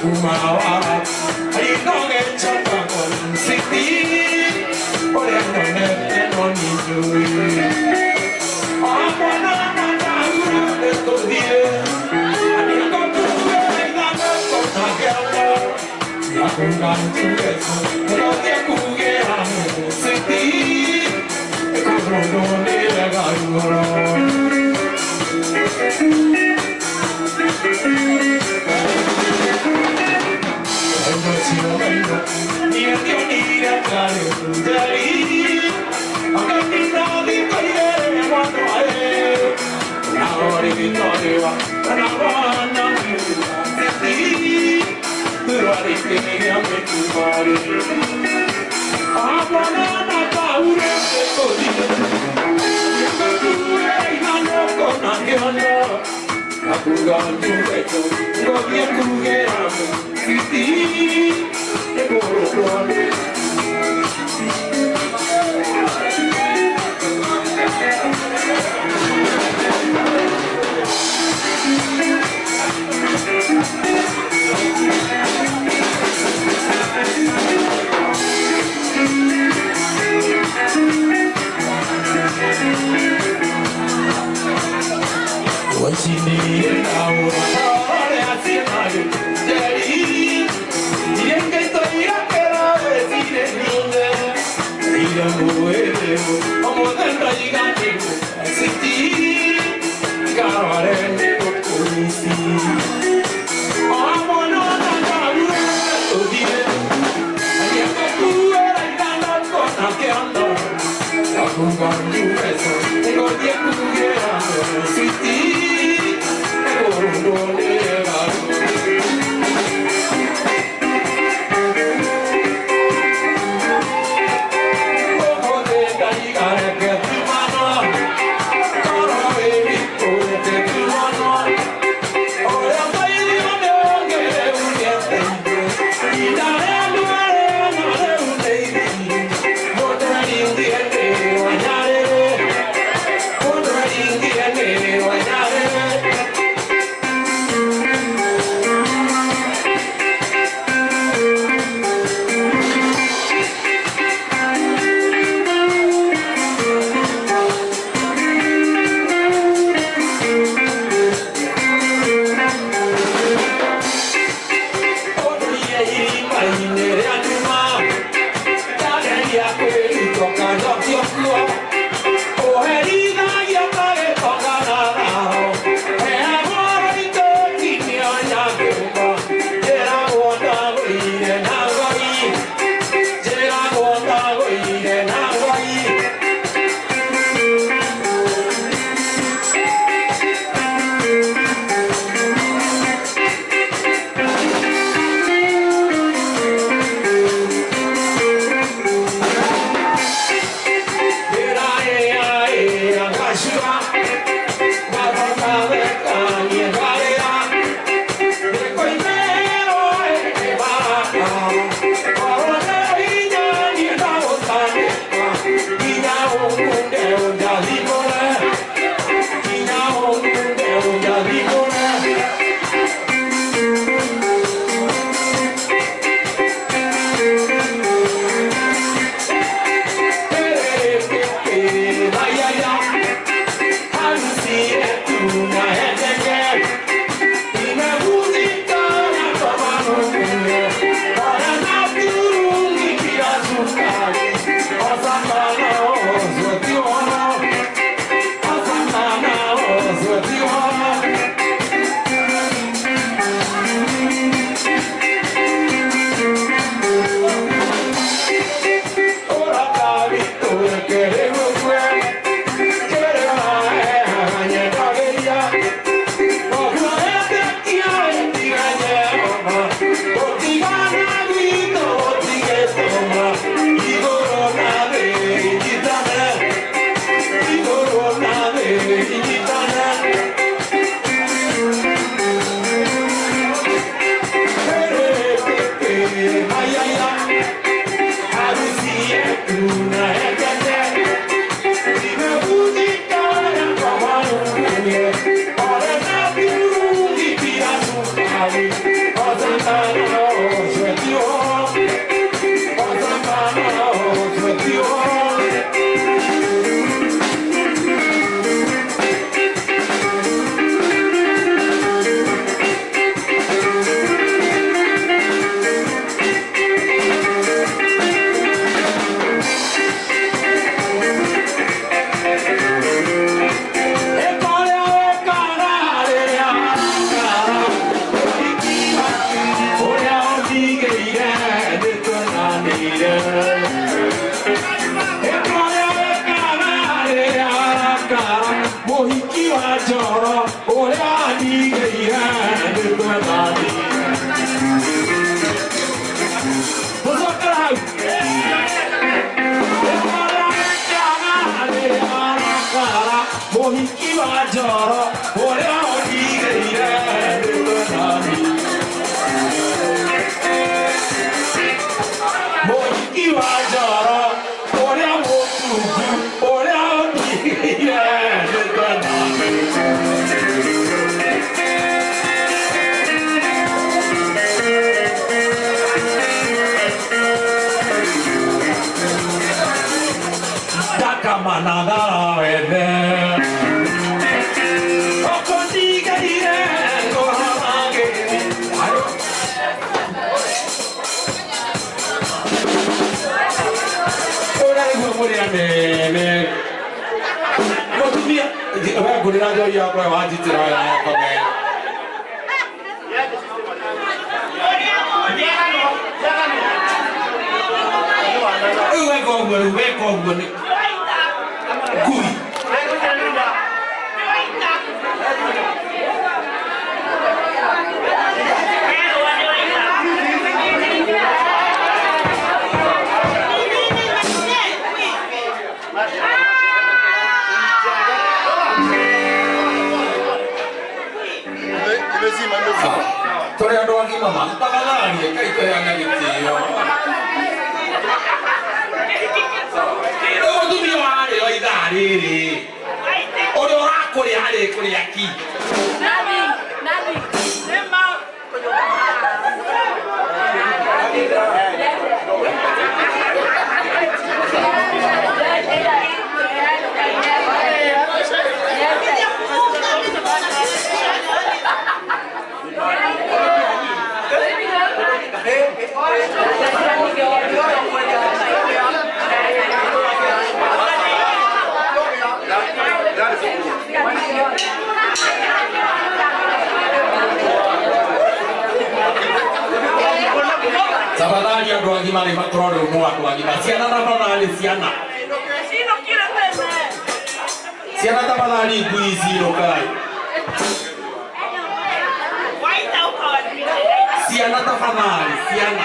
Kumawa, alinonge chapa kon siti, ole none noni juri. I'm gonna make you mine. i akunga nduweto ngobye kungeramu sisi ekorokono Iwajo. Sofia vabbè pure la prova oggi 만들었어도래로왕이마만빠가나아니니까이거해야하겠지요어둠이와요이다리리어려라꼬리아래꼬리야끼 Tafadhali atuagi mali matrole umua siapa siana tafadhali siana siana tafadhali kuizi lokai siana tafadhali siapa?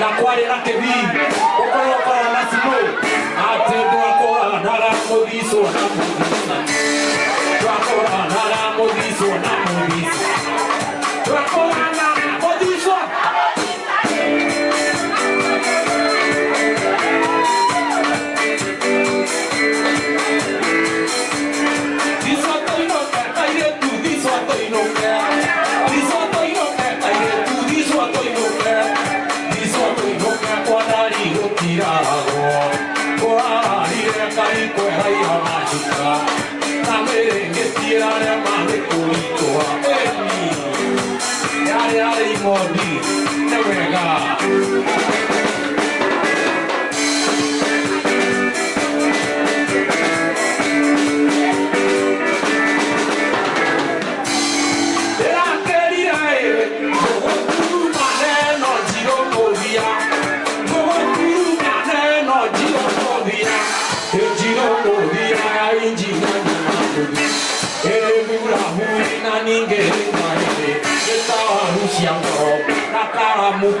na kwale la kä okolo å na sibo atä ndwakora nara må na må thicwo na ndwakora na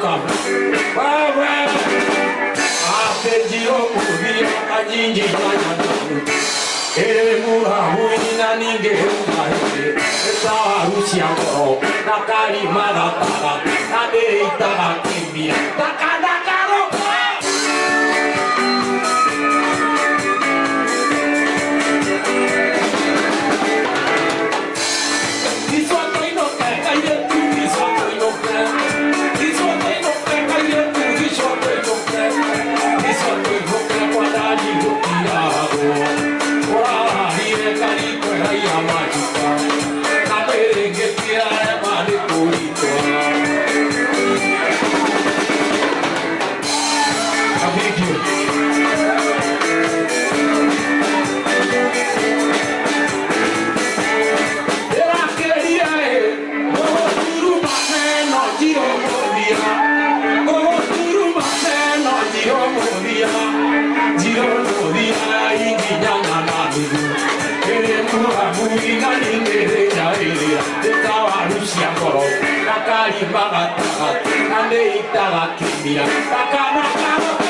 É? Ah, é é a a kabla ruim na ninguém ajinji nyanyananu Essa huina ninge na esawa rusia ngoro nakari maratara nadereitara kimbira tá cada 이 망한 땅아 안에 있다가 깁니다 따까나까나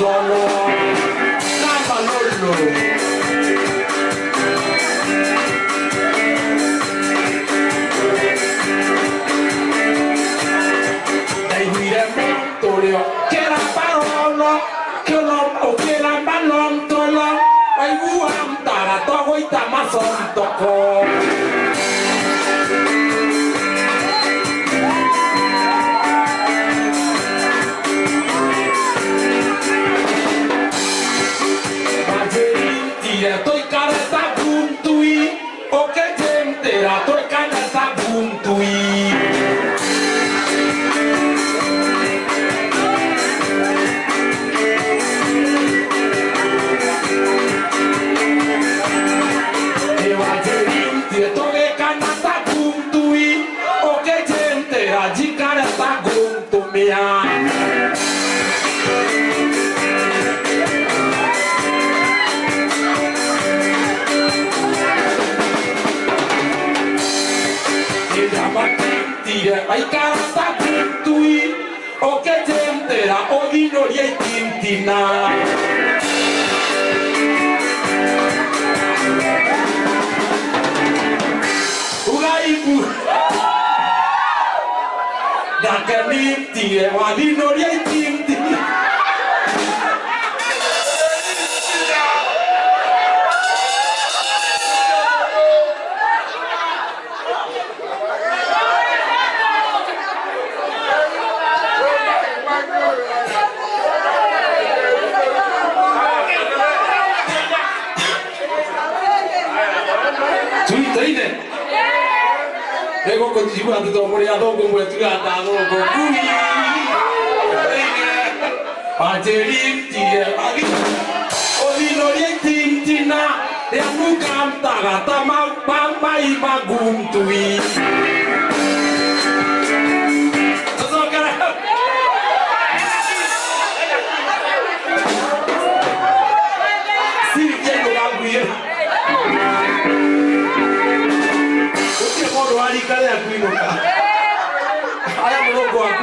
dandan wọn láìpẹ́ lórí lòrò. na oh, y lyetintina Da dakanitie walino lye mataine ego ko jibu ati to muri ado ko mu etu ata ado ko kuni pajeri tie agi oni nori tintina ya nu kam tagata ma pampai magum tuwi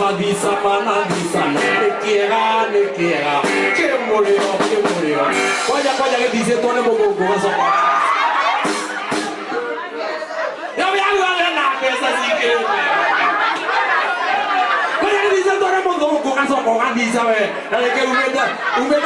Maguisa, Managuisa, le quiera, le quiera, que murió, que murió. Vaya, vaya, que dice todo el mundo, ¿cómo se llama? Yo voy a jugar en la cabeza, así que... Vaya, que dice todo el mundo, ¿cómo Dice,